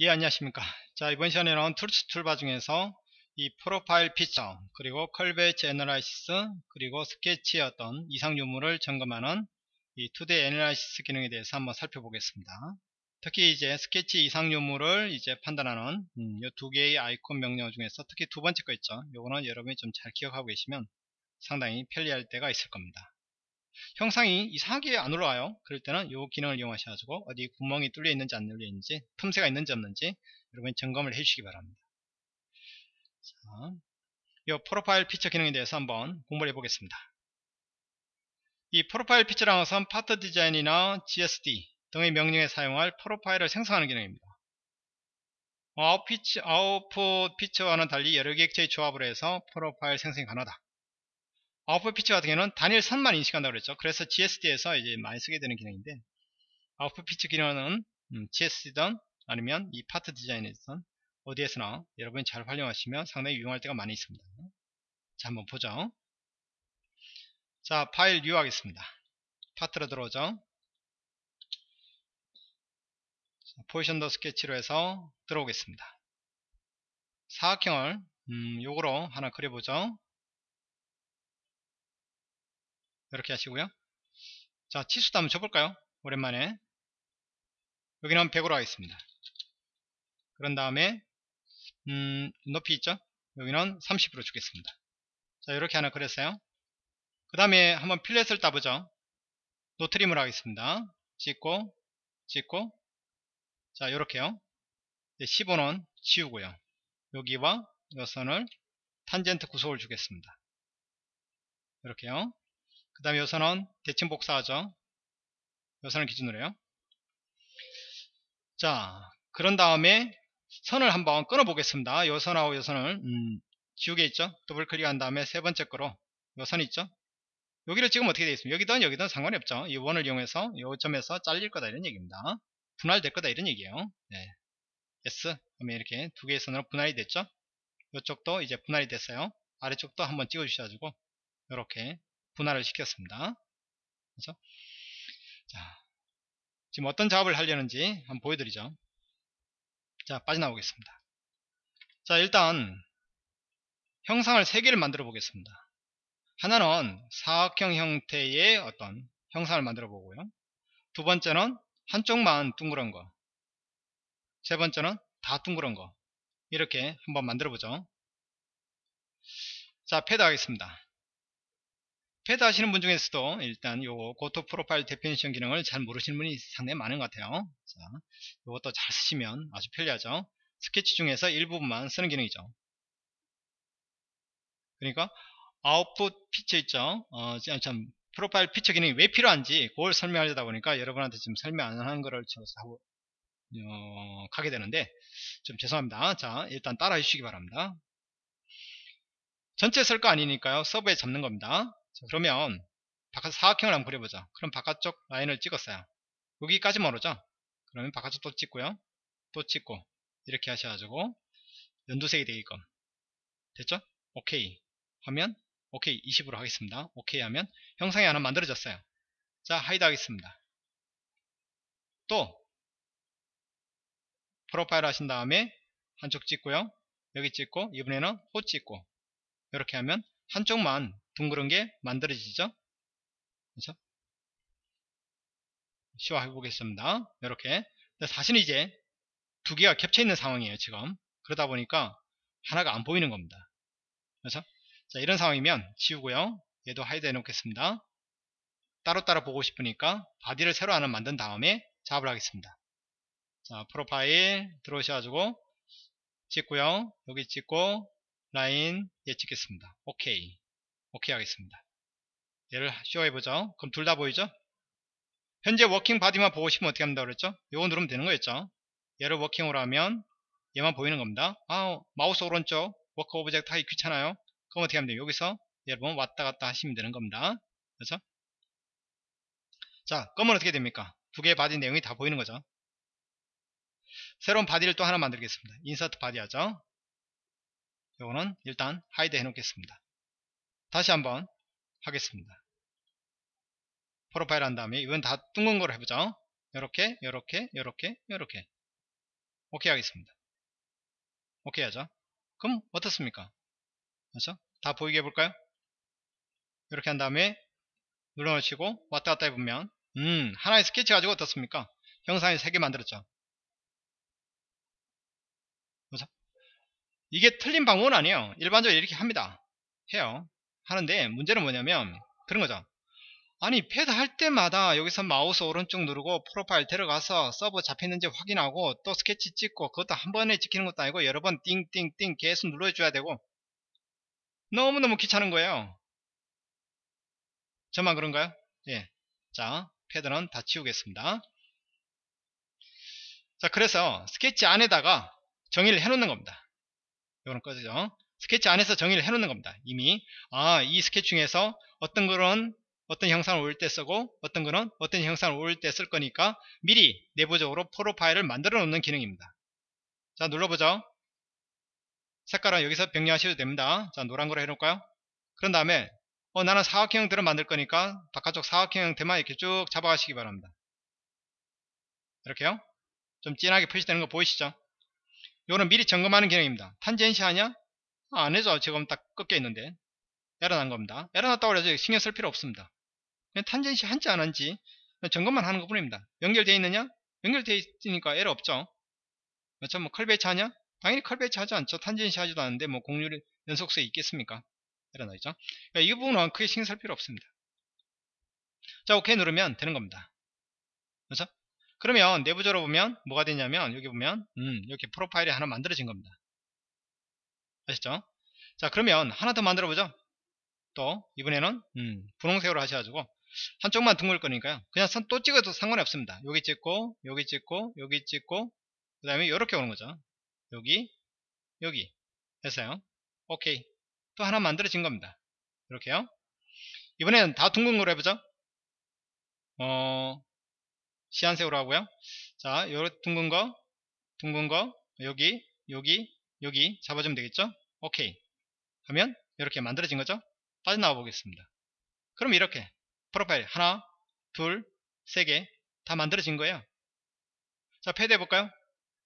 예 안녕하십니까. 자 이번 시간에는 Tools toolbar 중에서 이 Profile Feature 그리고 curvature analysis 그리고 스케치의 어떤 이상 유무를 점검하는 이 2D Analysis 기능에 대해서 한번 살펴보겠습니다. 특히 이제 스케치 이상 유무를 이제 판단하는 음, 이 두 개의 아이콘 명령 중에서 특히 두 번째 거 있죠. 요거는 여러분이 좀 잘 기억하고 계시면 상당히 편리할 때가 있을 겁니다 형상이 이상하게 안 올라와요. 그럴 때는 이 기능을 이용하셔가지고 어디 구멍이 뚫려 있는지 안 뚫려 있는지 틈새가 있는지 없는지 여러분이 점검을 해 주시기 바랍니다. 자, 이 Profile Feature 기능에 대해서 한번 공부를 해 보겠습니다. 이 Profile Feature라는 것은 Part Design이나 GSD 등의 명령에 사용할 profile을 생성하는 기능입니다. 아웃 피처, 아웃풋 피처와는 달리 여러 객체의 조합을 해서 profile 생성이 가능하다 아웃풋 피처 같은 경우는 단일 선만 인식한다고 그랬죠. 그래서 GSD에서 이제 많이 쓰게 되는 기능인데 아웃풋 피처 기능은 음, GSD든 아니면 이 Part Design이든 어디에서나 여러분이 잘 활용하시면 상당히 유용할 때가 많이 있습니다. 자 한번 보죠. 자 File New 하겠습니다. Part로 들어오죠. Positioned Sketch로 해서 들어오겠습니다. 사각형을 음, 요거로 하나 그려보죠. 이렇게 하시고요. 자 치수도 한번 줘볼까요? 오랜만에. 여기는 100으로 하겠습니다. 그런 다음에 음, 높이 있죠? 여기는 30으로 주겠습니다. 자 이렇게 하나 그렸어요. 그 다음에 한번 필렛을 따보죠. 노트림을 하겠습니다. 찍고 찍고. 자 이렇게요. 15는 지우고요. 여기와 이 선을 탄젠트 구속을 주겠습니다. 이렇게요 그 다음에 요선은 대칭 복사하죠. 요선을 기준으로 요 자, 그런 다음에 선을 한번 끊어 보겠습니다. 요선하고 요선을 음, 지우개 있죠. 더블 클릭한 다음에 세 번째 거로 요선 있죠. 여기를 지금 어떻게 되어 있습니까? 여기든 여기든 상관이 없죠. 이 원을 이용해서 요 점에서 잘릴 거다 이런 얘기입니다. 분할될 거다 이런 얘기예요. 네. S 그러면 이렇게 두 개의 선으로 분할이 됐죠. 이쪽도 이제 분할이 됐어요. 아래쪽도 한번 찍어 주셔가지고 이렇게 분할을 시켰습니다. 그렇죠? 자, 지금 어떤 작업을 하려는지 한번 보여드리죠. 자, 빠져나오겠습니다. 자, 일단 형상을 3개를 만들어 보겠습니다. 하나는 사각형 형태의 어떤 형상을 만들어 보고요. 두 번째는 한쪽만 둥그런 거. 세 번째는 다 둥그런 거. 이렇게 한번 만들어 보죠. 자, 패드 하겠습니다. 패드 하시는 분 중에서도 일단 요 go to profile definition 기능을 잘 모르시는 분이 상당히 많은 것 같아요. 자, 요것도 잘 쓰시면 아주 편리하죠. 스케치 중에서 일부분만 쓰는 기능이죠. 그러니까 아웃풋 피처 있죠. 어, 참 프로파일 피처 기능이 왜 필요한지 그걸 설명하려다 보니까 여러분한테 지금 설명 안 하는 거를 하고 어, 가게 되는데 좀 죄송합니다. 자, 일단 따라해 주시기 바랍니다. 전체 쓸 거 아니니까요. 서버에 잡는 겁니다. 자, 그러면 바깥 사각형을 한번 그려보자. 그럼 바깥쪽 라인을 찍었어요. 여기까지만 오르죠? 그러면 바깥쪽 또 찍고요. 또 찍고 이렇게 하셔가지고 연두색이 되게끔 됐죠? 오케이 하면 오케이 20으로 하겠습니다. 오케이 하면 형상이 하나 만들어졌어요. 자 하이드 하겠습니다. 또 프로파일 하신 다음에 한쪽 찍고요. 여기 찍고 이번에는 호 찍고 이렇게 하면 한쪽만 둥그런 게 만들어지죠? 그렇죠? 시화해 보겠습니다. 이렇게. 사실은 이제 두 개가 겹쳐 있는 상황이에요 지금. 그러다 보니까 하나가 안 보이는 겁니다. 그렇죠? 자 이런 상황이면 지우고요. 얘도 hide 해 놓겠습니다. 따로따로 보고 싶으니까 body를 새로 하나 만든 다음에 작업을 하겠습니다. 자 profile 들어오셔가지고 찍고요. 여기 찍고 라인 예 찍겠습니다. 오케이 오케이 하겠습니다. 얘를 show해보죠. 그럼 둘 다 보이죠? 현재 working body만 보고 싶으면 어떻게 합니다 그랬죠? 요거 누르면 되는 거였죠. 얘를 working으로 하면 얘만 보이는 겁니다. 아, 마우스 오른쪽 work object 하기 귀찮아요. 그럼 어떻게 하면 돼요? 여기서 여러분 왔다 갔다 하시면 되는 겁니다. 그렇죠? 자, 그러면 어떻게 됩니까? 두 개의 body 내용이 다 보이는 거죠. 새로운 body를 또 하나 만들겠습니다. insert body 하죠. 요거는 일단 hide 해 놓겠습니다. 다시 한번 하겠습니다. 프로파일 한 다음에 이건 다 둥근 걸 해보죠. 이렇게, 이렇게, 이렇게, 이렇게. 오케이 하겠습니다. 오케이 하죠. 그럼 어떻습니까? 그렇죠? 다 보이게 해볼까요? 이렇게 한 다음에 눌러놓으시고 왔다 갔다 해보면 음 하나의 스케치 가지고 어떻습니까? 형상이 3개 만들었죠. 그렇죠? 이게 틀린 방법은 아니에요. 일반적으로 이렇게 합니다. 해요. 하는데 문제는 뭐냐면 그런 거죠. 아니 패드 할 때마다 여기서 마우스 오른쪽 누르고 profile 들어가서 sub 잡혔는지 확인하고 또 스케치 찍고 그것도 한 번에 찍히는 것도 아니고 여러 번 띵띵띵 계속 눌러줘야 되고 너무너무 귀찮은 거예요 저만 그런가요? 예. 자 패드는 다 치우겠습니다 자 그래서 스케치 안에다가 정의를 해 놓는 겁니다 이거는 꺼지죠 스케치 안에서 정의를 해 놓는 겁니다. 이미. 아 이 스케치 중에서 어떤 그런 어떤 형상을 올때 쓰고 어떤 거는 어떤 형상을 올때쓸 거니까 미리 내부적으로 profile을 만들어 놓는 기능입니다. 자 눌러보죠. 색깔은 여기서 변경하셔도 됩니다. 자 노란 거로 해놓을까요? 그런 다음에 어 나는 사각형 형태를 만들 거니까 바깥쪽 사각형 형태만 이렇게 쭉 잡아가시기 바랍니다. 이렇게요? 좀 진하게 표시되는 거 보이시죠? 이거는 미리 점검하는 기능입니다. tangency 하냐 아, 안 해줘 지금 딱 꺾여 있는데 에러 난 겁니다 에러 났다고 해서 신경 쓸 필요 없습니다 tangency 한지 안 한지 점검만 하는 것 뿐입니다. 연결되어 있느냐? 연결되어 있으니까 에러 없죠. 그렇죠? 뭐 curvature 하냐? 당연히 curvature 하지 않죠. tangency 하지도 않는데 뭐 곡률 연속성이 있겠습니까? 에러 나죠. 그러니까 이 부분은 크게 신경 쓸 필요 없습니다. 자, 오케이 누르면 되는 겁니다. 그렇죠? 그러면 내부적으로 보면 뭐가 되냐면 여기 보면 음, 이렇게 프로파일이 하나 만들어진 겁니다. 아시죠? 자, 그러면 하나 더 만들어 보죠. 또 이번에는 음, 분홍색으로 하셔가지고 한쪽만 둥글 거니까요. 그냥 선 또 찍어도 상관이 없습니다. 여기 찍고 여기 찍고 여기 찍고 그 다음에 이렇게 오는 거죠. 여기 여기. 됐어요? 오케이. 또 하나 만들어진 겁니다. 이렇게요. 이번에는 다 둥근 거로 해보죠. 어 시안색으로 하고요. 자요 둥근 거 둥근 거 여기 여기 여기 잡아주면 되겠죠 오케이 하면 이렇게 만들어진 거죠 빠져나와 보겠습니다 그럼 이렇게 프로파일 하나, 둘, 세 개 다 만들어진 거예요. 자, 패드 해 볼까요?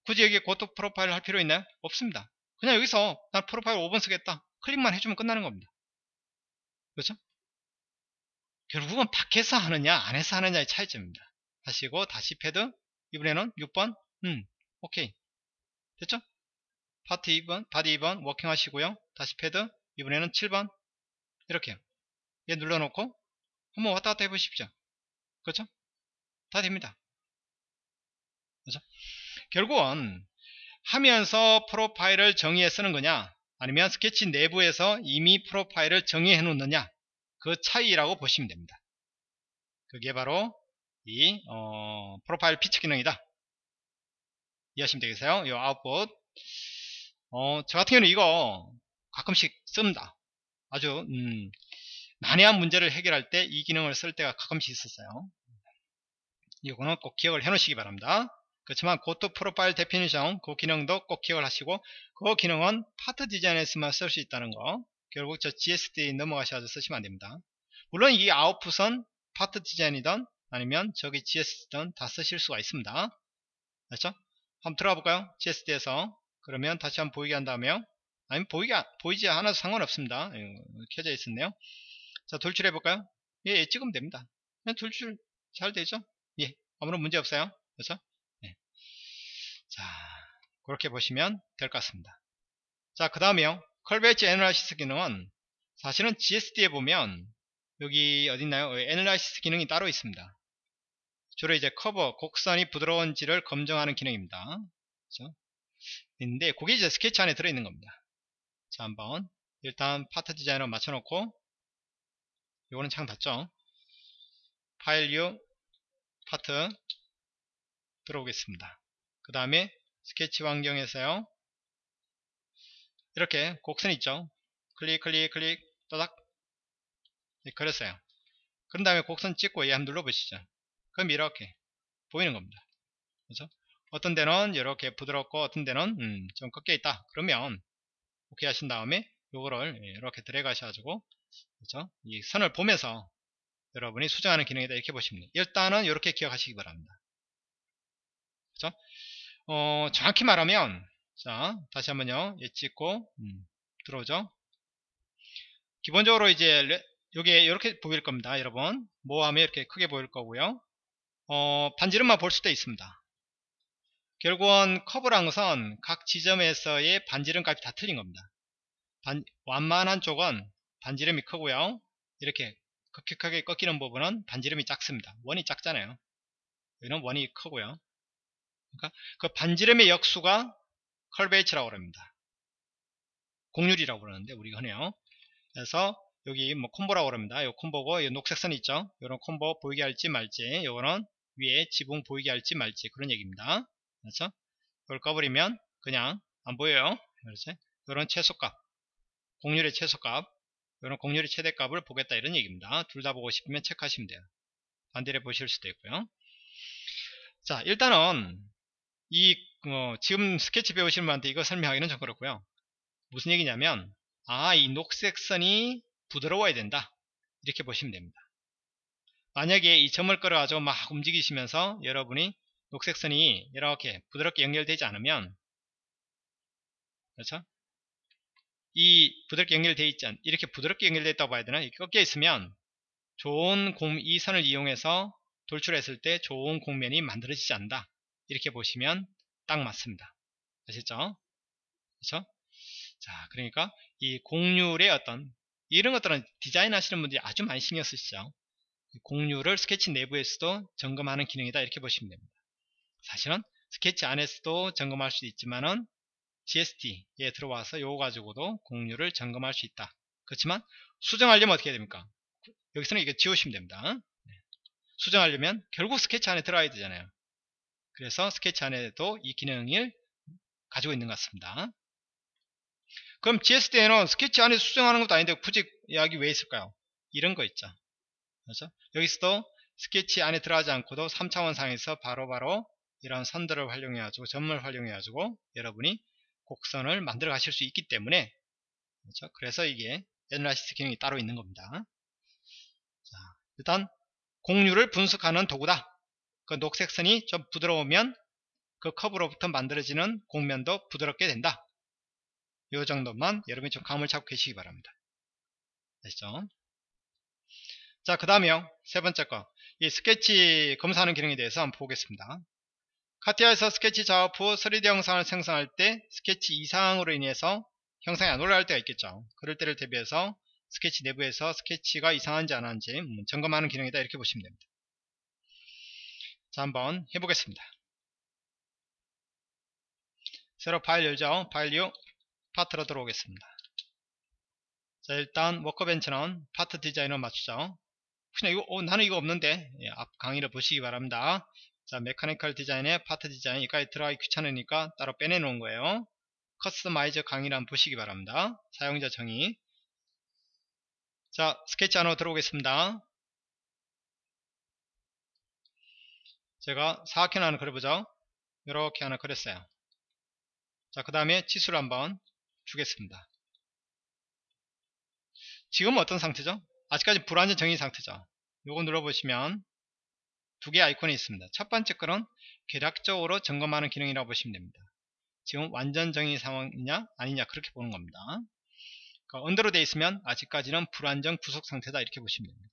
굳이 여기에 고토 프로파일 할 필요 있나요? 없습니다. 그냥 여기서 난 profile 5번 쓰겠다. 클릭만 해주면 끝나는 겁니다. 그렇죠? 결국은 밖에서 하느냐 안에서 하느냐의 차이점입니다. 하시고 다시 패드 이번에는 6번 음 오케이 됐죠? 파트 2번 body 2번 working 하시고요. 다시 패드 이번에는 7번 이렇게요. 얘 눌러놓고 한번 왔다 갔다 해보십시오. 그렇죠? 다 됩니다. 그렇죠? 결국은 하면서 프로파일을 정의해 쓰는 거냐 아니면 스케치 내부에서 이미 프로파일을 정의해 놓느냐 그 차이라고 보시면 됩니다. 그게 바로 이 어, 프로파일 피치 기능이다. 이해하시면 되겠어요? 이 아웃풋 어, 저 같은 경우는 이거 가끔씩 씁니다. 아주 음, 난해한 문제를 해결할 때 이 기능을 쓸 때가 가끔씩 있었어요. 이거는 꼭 기억을 해 놓으시기 바랍니다. 그렇지만 go to profile definition 그 기능도 꼭 기억을 하시고 그 기능은 part design에서만 쓸 수 있다는 거 결국 저 GSD 넘어가셔서 쓰시면 안됩니다. 물론 이 output은 part design이든 아니면 저기 GSD든 다 쓰실 수가 있습니다. 그렇죠? 한번 들어가 볼까요? GSD에서 그러면 다시 한번 보이게 한 다음에요. 아니면 보이게, 보이지 않아도 상관없습니다. 켜져 있었네요. 자, 돌출해 볼까요? 예, 예, 찍으면 됩니다. 그냥 돌출 잘 되죠? 예, 아무런 문제 없어요. 그렇죠? 예. 자, 그렇게 보시면 될 것 같습니다. 자, 그 다음에요. curvature analysis 기능은 사실은 GSD에 보면 여기 어딨나요? analysis 기능이 따로 있습니다. 주로 이제 커브, 곡선이 부드러운지를 검증하는 기능입니다. 그렇죠? 있는데 그게 이제 스케치 안에 들어있는 겁니다. 자, 한번. 일단 part design을 맞춰놓고 요거는 창 닫죠? file new part 들어오겠습니다. 그 다음에 스케치 환경에서요. 이렇게 곡선 있죠? 클릭 클릭 클릭 또닥. 네, 그랬어요. 그런 다음에 곡선 찍고 얘 한번 눌러보시죠. 그럼 이렇게 보이는 겁니다. 그렇죠? 어떤 데는 이렇게 부드럽고 어떤 데는 음, 좀 꺾여 있다 그러면 오케이 하신 다음에 요거를 이렇게 드래그 하셔가지고 그렇죠? 이 선을 보면서 여러분이 수정하는 기능이다 이렇게 보시면 돼요. 일단은 이렇게 기억하시기 바랍니다. 그렇죠? 어, 정확히 말하면 자 다시 한번요 예 찍고 음, 들어오죠 기본적으로 이제 여기에 이렇게 보일 겁니다 여러분 모함에 이렇게 크게 보일 거고요 어, 반지름만 볼 수도 있습니다 결국은 커브란 것은 각 지점에서의 반지름 값이 다 틀린 겁니다. 반, 완만한 쪽은 반지름이 크고요. 이렇게 급격하게 꺾이는 부분은 반지름이 작습니다. 원이 작잖아요. 여기는 원이 크고요. 그러니까 그 반지름의 역수가 curvature라고 합니다. 곡률이라고 그러는데 우리가 흔해요. 그래서 여기 뭐 comb라고 그럽니다. 이 comb고 이 녹색 선 있죠. 이런 comb 보이게 할지 말지. 요거는 위에 지붕 보이게 할지 말지. 그런 얘기입니다. 그렇죠? 이걸 꺼버리면 그냥 안 보여요. 그렇지? 이런 최소값 공률의 최소값 이런 공률의 최대값을 보겠다 이런 얘기입니다. 둘 다 보고 싶으면 체크하시면 돼요. 반대로 보실 수도 있고요. 자 일단은 이 어, 지금 스케치 배우시는 분한테 이거 설명하기는 좀 그렇고요. 무슨 얘기냐면 아 이 녹색 선이 부드러워야 된다 이렇게 보시면 됩니다 만약에 이 점을 끌어가지고 막 움직이시면서 여러분이 녹색 선이 이렇게 부드럽게 연결되지 않으면 그렇죠? 이 부드럽게 연결되어 있지 않 이렇게 부드럽게 연결되어 있다고 봐야 되나? 이렇게 꺾여 있으면 좋은 공, 이 선을 이용해서 돌출했을 때 좋은 공면이 만들어지지 않는다. 이렇게 보시면 딱 맞습니다. 아시죠? 그렇죠? 자 그러니까 이 곡률의 어떤 이런 것들은 디자인 하시는 분들이 아주 많이 신경 쓰시죠. 공유를 스케치 내부에서도 점검하는 기능이다. 이렇게 보시면 됩니다. 사실은 스케치 안에서도 점검할 수 있지만은 GSD에 들어와서 요거 가지고도 공유를 점검할 수 있다. 그렇지만 수정하려면 어떻게 해야 됩니까? 여기서는 이게 지우시면 됩니다. 네. 수정하려면 결국 스케치 안에 들어가야 되잖아요. 그래서 스케치 안에도 이 기능을 가지고 있는 것 같습니다. 그럼 GSD에는 스케치 안에 수정하는 것도 아닌데 굳이 여기 왜 있을까요? 이런 거 있죠. 그렇죠? 여기서도 스케치 안에 들어가지 않고도 3차원 상에서 바로바로 바로 이런 선들을 활용해 가지고 점을 활용해 가지고 여러분이 곡선을 만들어 가실 수 있기 때문에 그렇죠? 그래서 이게 애널라이시스 기능이 따로 있는 겁니다. 자, 일단 공률을 분석하는 도구다. 그 녹색 선이 좀 부드러우면 그 커브로부터 만들어지는 곡면도 부드럽게 된다. 이 정도만 여러분이 좀 감을 잡고 계시기 바랍니다. 아시죠? 자, 그 다음에요. 세 번째 거. 이 스케치 검사하는 기능에 대해서 한번 보겠습니다. 카티아에서 스케치 작업 후 3D 형상을 생성할 때 스케치 이상으로 인해서 형상이 안 올라갈 때가 있겠죠. 그럴 때를 대비해서 스케치 내부에서 스케치가 이상한지 안 하는지 음, 점검하는 기능이다 이렇게 보시면 됩니다. 자 한번 해보겠습니다. 새로 파일 열죠. 파일 new part로 들어오겠습니다. 자 일단 workbench는 part design을 맞추죠. 혹시나 이거 어, 나는 이거 없는데 예, 앞 강의를 보시기 바랍니다. 자 mechanical design의 part design 여기까지 들어가기 귀찮으니까 따로 빼내 놓은 거예요. customize 강의를 한번 보시기 바랍니다. 사용자 정의 자 스케치 안으로 들어오겠습니다. 제가 사각형 하나 그려보죠. 이렇게 하나 그렸어요. 자그 다음에 치수를 한번 주겠습니다. 지금 어떤 상태죠? 아직까지 불완전 정의 상태죠. 요거 눌러보시면 두 개의 아이콘이 있습니다. 첫 번째 거는 계략적으로 점검하는 기능이라고 보시면 됩니다. 지금 완전 정의 상황이냐 아니냐 그렇게 보는 겁니다. 그러니까 언더로 되어 있으면 아직까지는 불완전 구속 상태다 이렇게 보시면 됩니다.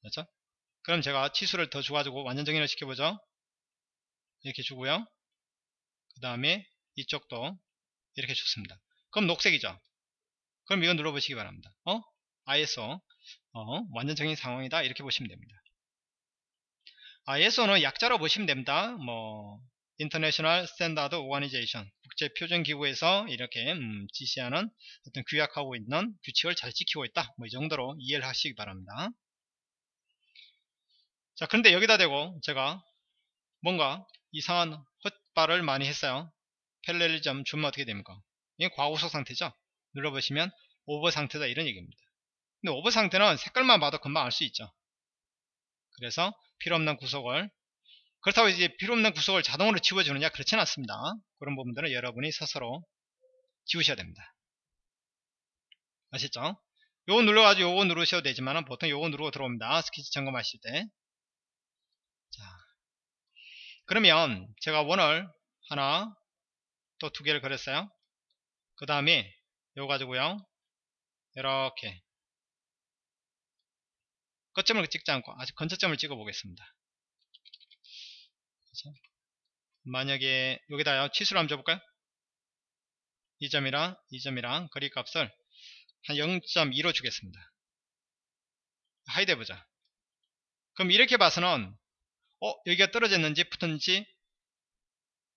그렇죠? 그럼 제가 치수를 더 줘가지고 완전 정의를 시켜보죠. 이렇게 주고요. 그 다음에 이쪽도 이렇게 줬습니다. 그럼 녹색이죠. 그럼 이거 눌러보시기 바랍니다. 어? ISO 어, 완전적인 상황이다 이렇게 보시면 됩니다. ISO는 약자로 보시면 됩니다. 뭐 International Standard Organization 국제 표준 기구에서 이렇게 음, 지시하는 어떤 규약하고 있는 규칙을 잘 지키고 있다. 뭐 이 정도로 이해를 하시기 바랍니다. 자 그런데 여기다 대고 제가 뭔가 이상한 헛발을 많이 했어요. 펠렐리점 주면 어떻게 됩니까? 이게 과고속 상태죠. 눌러보시면 오버 상태다 이런 얘기입니다. 근데 오버 상태는 색깔만 봐도 금방 알 수 있죠. 그래서 필요없는 구속을 그렇다고 이제 필요없는 구속을 자동으로 지워주느냐 그렇지는 않습니다. 그런 부분들은 여러분이 스스로 지우셔야 됩니다. 아시죠? 요거 눌러가지고 요거 누르셔도 되지만 보통 요거 누르고 들어옵니다. 스케치 점검하실 때. 자, 그러면 제가 원을 하나 또 두 개를 그렸어요 그 다음에 요거 가지고요 이렇게 끝점을 찍지 않고 아주 근처점을 찍어 보겠습니다? 만약에 여기다 치수를 한번 줘볼까요? 이 점이랑 이 점이랑 거리 값을 한 0.2로 주겠습니다. 하이드 해보자. 그럼 이렇게 봐서는 어 여기가 떨어졌는지 붙었는지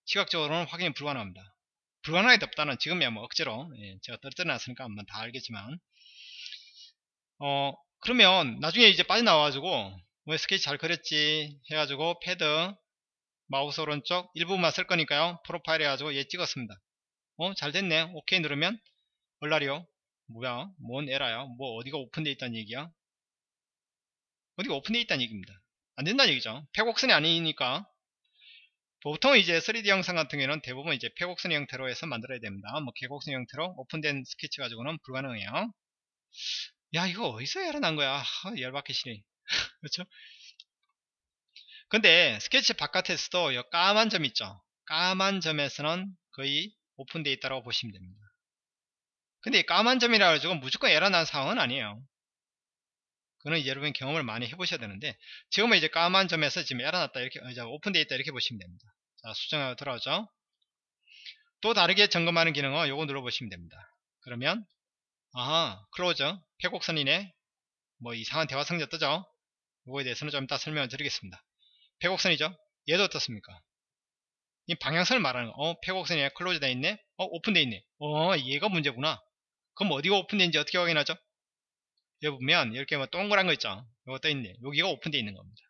시각적으로는 확인이 불가능합니다. 불가능하게 없다는 지금이야 뭐 억지로 예, 제가 떨어져 놨으니까 한번 다 알겠지만 어 그러면 나중에 이제 빠져나와가지고 뭐 스케치 잘 그렸지 해가지고 패드 마우스 오른쪽 일부분만 쓸 거니까요. profile 해가지고 얘 찍었습니다. 어? 잘 됐네. 오케이 누르면 얼라리요 뭐야? 뭔 에러야? 뭐 어디가 오픈되어 있다는 얘기야? 어디가 오픈되어 있다는 얘기입니다. 안 된다는 얘기죠. 폐곡선이 아니니까. 보통 이제 3D 형상 같은 경우에는 대부분 이제 폐곡선 형태로 해서 만들어야 됩니다. 뭐 개곡선 형태로 오픈된 스케치 가지고는 불가능해요 야 이거 어디서 열어난 거야? 아, 열받기 싫네. 그렇죠 근데 스케치 바깥에서도 이 까만 점 있죠? 까만 점에서는 거의 오픈되어 있다고 보시면 됩니다. 근데 이 까만 점이라 가지고 무조건 에러 난 상황은 아니에요. 그는 여러분 경험을 많이 해보셔야 되는데 지금은 이제 까만 점에서 지금 났다 이렇게 이제 오픈되어 있다 이렇게 보시면 됩니다. 자 수정하고 들어오죠. 또 다르게 점검하는 기능은 요거 눌러보시면 됩니다. 그러면 아하 close 폐곡선이네 뭐 이상한 대화 상자 뜨죠 요거에 대해서는 좀 이따 설명을 드리겠습니다 폐곡선이죠 얘도 어떻습니까 이 방향선을 말하는 거. 어, 폐곡선이 close 되어 있네. 어, 오픈되어 있네. 어, 얘가 문제구나. 그럼 어디가 오픈되는지 어떻게 확인하죠? 여기 보면 이렇게 뭐 동그란 거 있죠. 이거 떠 있네. 여기가 오픈되어 있는 겁니다.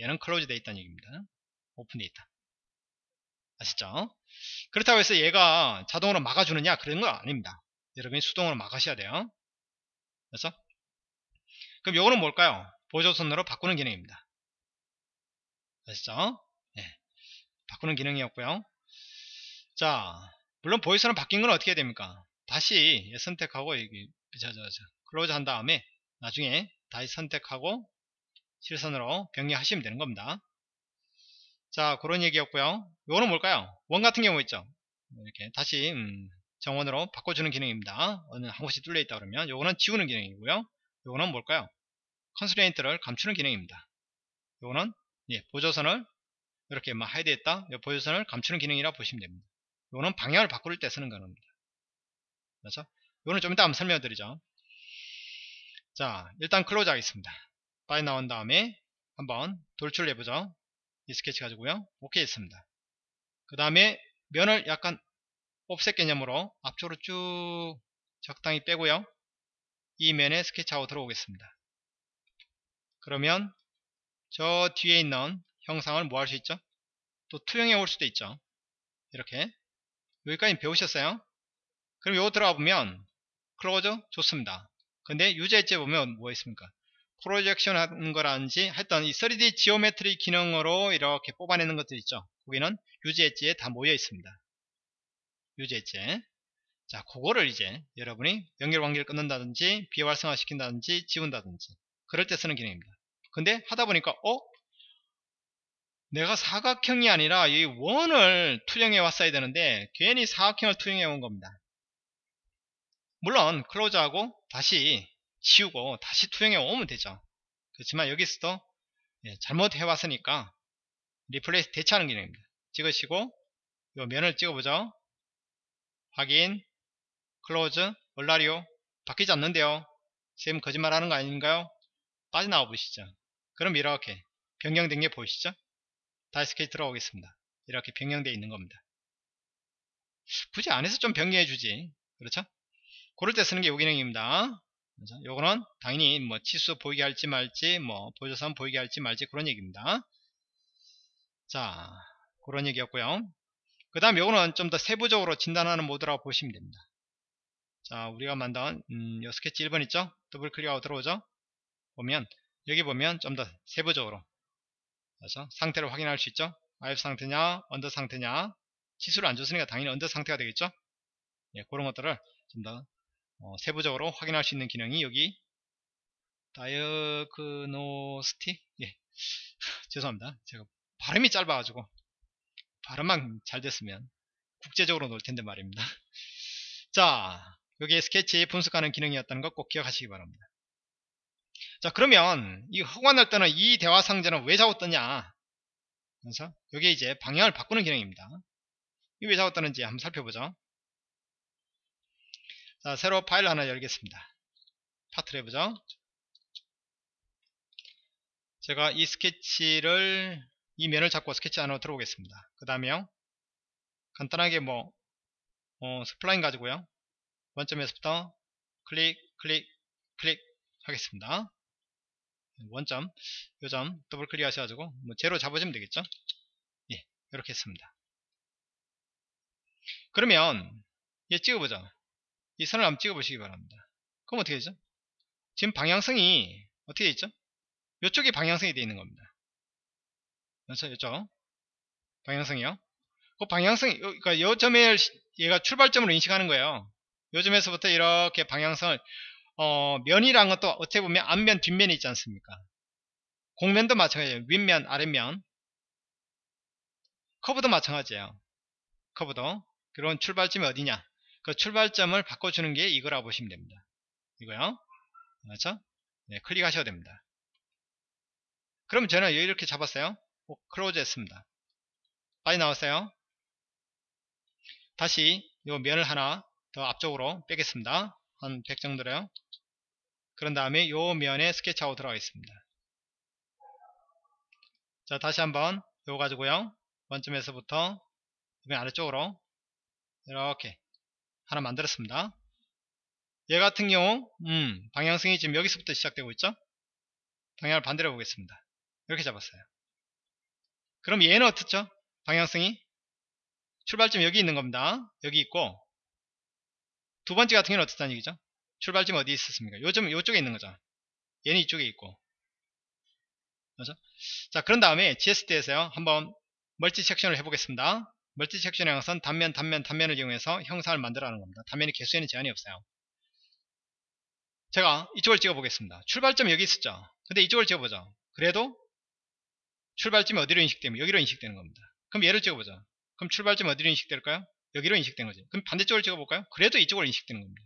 얘는 close 되어 있다는 얘기입니다. 오픈되어 있다. 아시죠? 그렇다고 해서 얘가 자동으로 막아주느냐? 그런 건 아닙니다. 여러분이 수동으로 막으셔야 돼요. 그래서 그럼 요거는 뭘까요? 보조선으로 바꾸는 기능입니다. 아시죠? 네. 바꾸는 기능이었고요. 자, 물론 보조선으로 바뀐 건 어떻게 됩니까? 다시 선택하고 여기 저, 저, 저, close 한 다음에 나중에 다시 선택하고 실선으로 변경하시면 되는 겁니다. 자, 그런 얘기였고요. 이거는 뭘까요? 원 같은 경우 있죠. 이렇게 다시 음, 정원으로 바꿔주는 기능입니다. 어느 한 곳이 뚫려 있다 그러면 요거는 지우는 기능이고요. 요거는 뭘까요? constraint를 감추는 기능입니다. 요거는 예, 보조선을 이렇게 막 hide했다 보조선을 감추는 기능이라 보시면 됩니다 이거는 방향을 바꿀 때 쓰는 겁니다 그래서 이거는 좀 이따 한번 설명해 드리죠 자 일단 close 하겠습니다 파일 나온 다음에 한번 돌출을 해보죠 이 스케치 가지고요 오케이 했습니다 그 다음에 면을 약간 offset 개념으로 앞쪽으로 쭉 적당히 빼고요 이 면에 스케치하고 들어오겠습니다 그러면 저 뒤에 있는 형상을 뭐 할 수 있죠? 또 투영해 올 수도 있죠. 이렇게 여기까지 배우셨어요? 그럼 요거 들어가 보면 close 좋습니다. 근데 엣지에 보면 뭐 있습니까? projection 하는 거라든지 하여튼 이 3D geometry 기능으로 이렇게 뽑아내는 것들 있죠. 거기는 유저 엣지에 다 모여 있습니다. 엣지에 자 그거를 이제 여러분이 연결 관계를 끊는다든지 비활성화 시킨다든지 지운다든지 그럴 때 쓰는 기능입니다. 근데 하다 보니까 어? 내가 사각형이 아니라 이 원을 투영해 왔어야 되는데 괜히 사각형을 투영해 온 겁니다. 물론 close하고 다시 지우고 다시 투영해 오면 되죠. 그렇지만 여기서도 예, 잘못해 왔으니까 replace 대체하는 기능입니다. 찍으시고 이 면을 찍어보죠. 확인 close 얼라리요 바뀌지 않는데요. 쌤 거짓말하는 거 아닌가요? 빠져나와 보시죠. 그럼 이렇게 변경된 게 보이시죠? 다시 스케치 들어오겠습니다. 이렇게 변경되어 있는 겁니다. 굳이 안에서 좀 변경해 주지. 그렇죠? 그럴 때 쓰는 게 요 기능입니다. 그렇죠? 요거는 당연히 뭐 치수 보이게 할지 말지 뭐 보조선 보이게 할지 말지 그런 얘기입니다. 자 그런 얘기였고요. 그 다음 요거는 좀 더 세부적으로 진단하는 모드라고 보시면 됩니다. 자 우리가 만든 음, 요 스케치 1번 있죠? 더블 클릭하고 들어오죠? 보면 여기 보면 좀 더 세부적으로 그래서 상태를 확인할 수 있죠. 아이프 상태냐, under 상태냐. 치수를 안 줬으니까 당연히 under 상태가 되겠죠. 예, 그런 것들을 좀더 어, 세부적으로 확인할 수 있는 기능이 여기 diagnostic 예 죄송합니다 제가 발음이 짧아가지고 발음만 잘 됐으면 국제적으로 놀 텐데 말입니다. 자, 여기에 스케치 분석하는 기능이었다는 것 꼭 기억하시기 바랍니다. 자, 그러면 이 허관할 때는 이 대화 상자는 왜 자꾸 뜨냐? 그래서 여기에 이제 방향을 바꾸는 기능입니다. 이게 왜 자꾸 뜨는지 한번 살펴보죠. 자, 새로 파일 하나 열겠습니다. part를 해보죠. 제가 이 스케치를 이 면을 잡고 스케치 안으로 들어오겠습니다. 그 다음에요. 간단하게 뭐 어, spline 가지고요. 원점에서부터 클릭 클릭 클릭 하겠습니다. 원점 요점 더블 클릭 하셔가지고 뭐 제로 잡아주면 되겠죠. 예, 이렇게 했습니다. 그러면 얘 찍어보죠. 이 선을 한번 찍어보시기 바랍니다. 그럼 어떻게 되죠? 지금 방향성이 어떻게 되어 있죠? 이쪽이 방향성이 되어 있는 겁니다. 이쪽 방향성이요. 그 방향성이 그러니까 요 점에 얘가 출발점으로 인식하는 거예요. 요 점에서부터 이렇게 방향성을 어, 면이란 것도 어떻게 보면 앞면 뒷면이 있지 않습니까? 곡면도 마찬가지예요. 윗면 아랫면 커브도 마찬가지예요. 커브도 그런 출발점이 어디냐 그 출발점을 바꿔주는 게 이거라고 보시면 됩니다. 이거요. 그렇죠? 네, 클릭하셔야 됩니다. 그럼 저는 이렇게 잡았어요. close 했습니다. 빨리 나왔어요. 다시 이 면을 하나 더 앞쪽으로 빼겠습니다. 한 100 정도로요. 그런 다음에 이 면에 스케치하고 들어가겠습니다. 자 다시 한번 이거 가지고요. 원점에서부터 맨 아래쪽으로 이렇게 하나 만들었습니다. 얘 같은 경우 음, 방향성이 지금 여기서부터 시작되고 있죠. 방향을 반대로 보겠습니다. 이렇게 잡았어요. 그럼 얘는 어떻죠? 방향성이 출발점 여기 있는 겁니다. 여기 있고 두 번째 같은 경우는 어떻다는 얘기죠? 출발점 어디 있었습니까? 요점 요쪽에 있는 거죠. 얘는 이쪽에 있고 그렇죠? 자 그런 다음에 GSD에서요 한번 멀티 섹션을 해보겠습니다. 멀티 섹션의 것은 단면 단면 단면을 이용해서 형상을 만들어가는 겁니다. 단면의 개수에는 제한이 없어요. 제가 이쪽을 찍어 보겠습니다. 출발점이 여기 있었죠. 근데 이쪽을 찍어보죠. 그래도 출발점이 어디로 인식되면 여기로 인식되는 겁니다. 그럼 얘를 찍어보죠. 그럼 출발점 어디로 인식될까요? 여기로 인식된 거죠. 그럼 반대쪽을 찍어볼까요? 그래도 이쪽으로 인식되는 겁니다.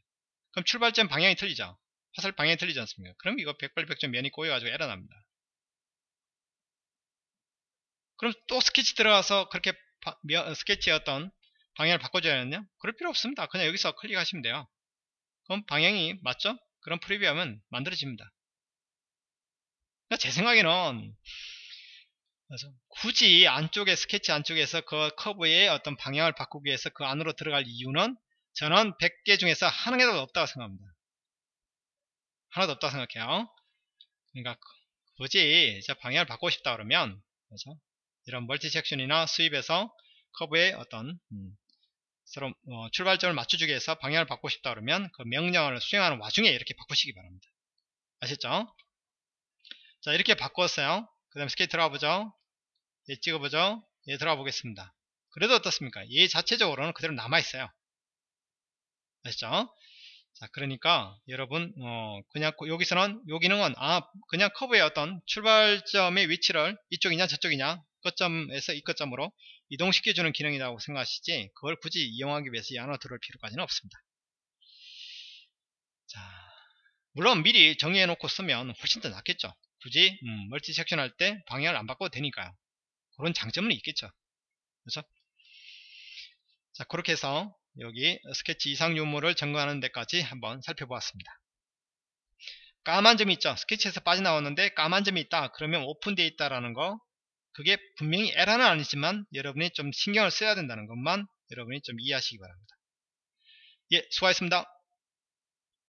그럼 출발점 방향이 틀리죠. 화살 방향이 틀리지 않습니까? 그럼 이거 백발백점 면이 꼬여가지고 에러 납니다. 그럼 또 스케치 들어가서 그렇게 바, 스케치의 어떤 방향을 바꿔줘야 하느냐? 그럴 필요 없습니다. 그냥 여기서 클릭하시면 돼요. 그럼 방향이 맞죠? 그럼 프리뷰하면 만들어집니다. 그러니까 제 생각에는 그래서 굳이 안쪽에 스케치 안쪽에서 그 커브의 어떤 방향을 바꾸기 위해서 그 안으로 들어갈 이유는 저는 100개 중에서 하나도 없다고 생각합니다. 하나도 없다고 생각해요. 그러니까 굳이 방향을 바꾸고 싶다 그러면 그렇죠? 이런 멀티 섹션이나 수입에서 커브의 어떤 음, 서로 어, 출발점을 맞춰주기 위해서 방향을 바꾸고 싶다 그러면 그 명령을 수행하는 와중에 이렇게 바꾸시기 바랍니다. 아셨죠? 자 이렇게 바꿨어요. 그 다음에 스케치 들어가 보죠. 얘 찍어보죠. 얘 들어가 보겠습니다. 그래도 어떻습니까? 얘 자체적으로는 그대로 남아있어요. 아시죠? 자, 그러니까 여러분 어, 그냥 여기서는 요 기능은 아 그냥 커브의 어떤 출발점의 위치를 이쪽이냐 저쪽이냐 끝점에서 이 끝점으로 이동시켜주는 기능이라고 생각하시지 그걸 굳이 이용하기 위해서 이 안으로 들어올 필요까지는 없습니다. 자, 물론 미리 정의해 놓고 쓰면 훨씬 더 낫겠죠. 굳이 음, multi section 할 때 방향을 안 바꿔도 되니까요. 그런 장점은 있겠죠. 그렇죠? 자, 그렇게 해서 여기 스케치 이상 유무를 점검하는 데까지 한번 살펴보았습니다. 까만 점이 있죠. 스케치에서 빠져나왔는데 까만 점이 있다. 그러면 오픈되어 있다라는 거 그게 분명히 에러는 아니지만 여러분이 좀 신경을 써야 된다는 것만 여러분이 좀 이해하시기 바랍니다. 예, 수고하셨습니다.